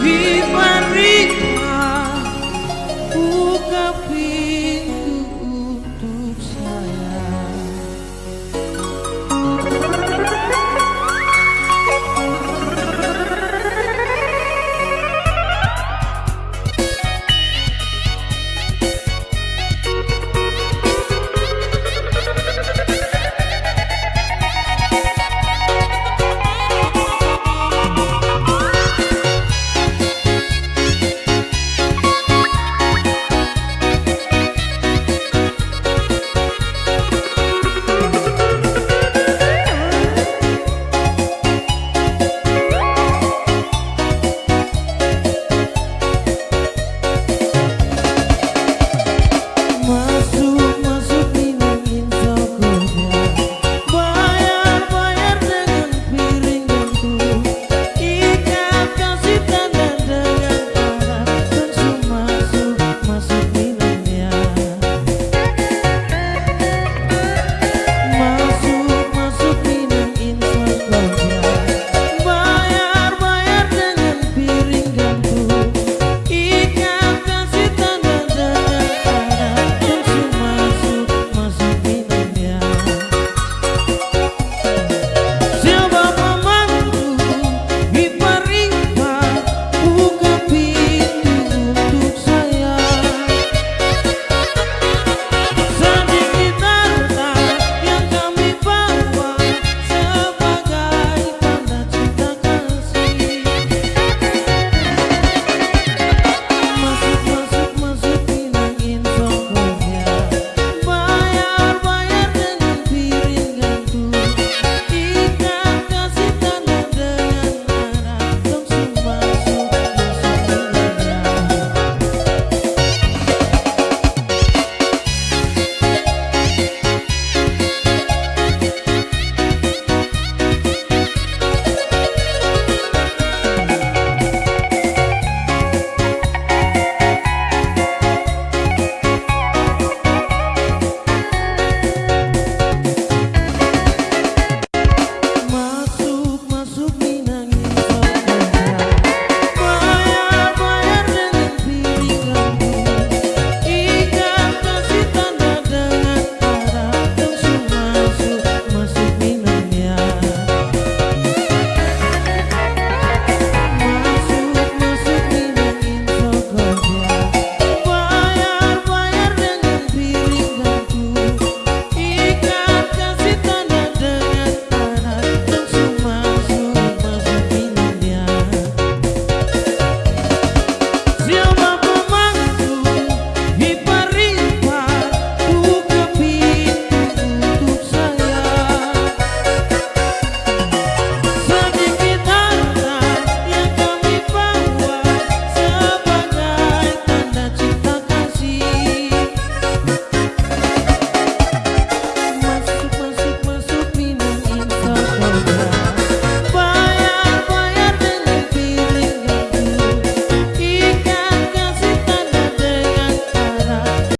be